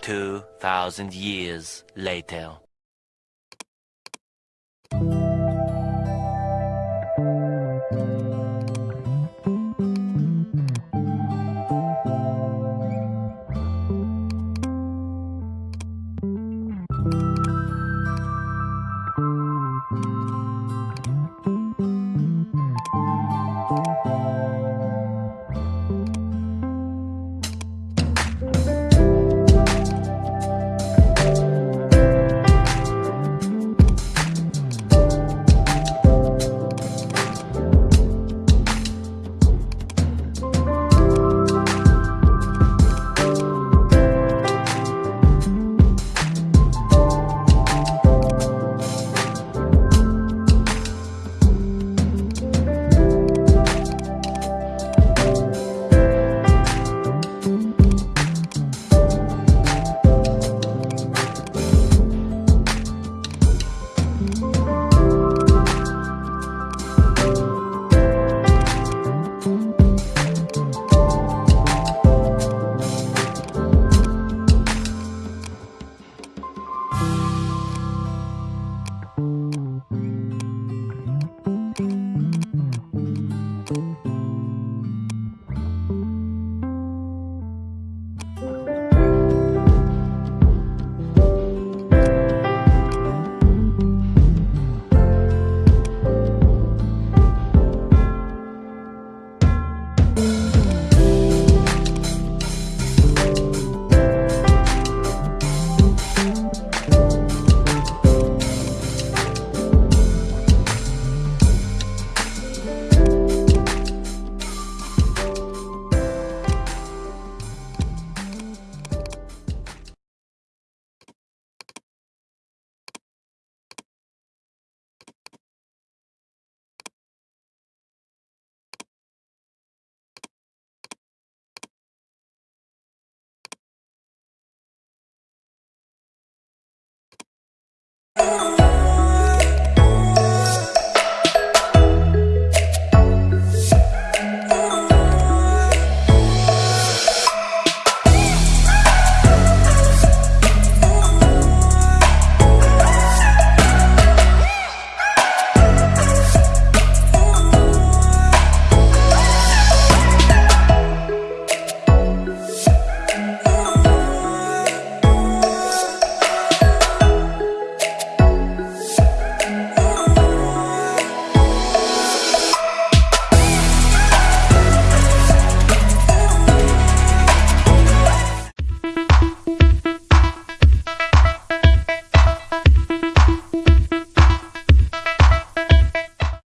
2,000 years later.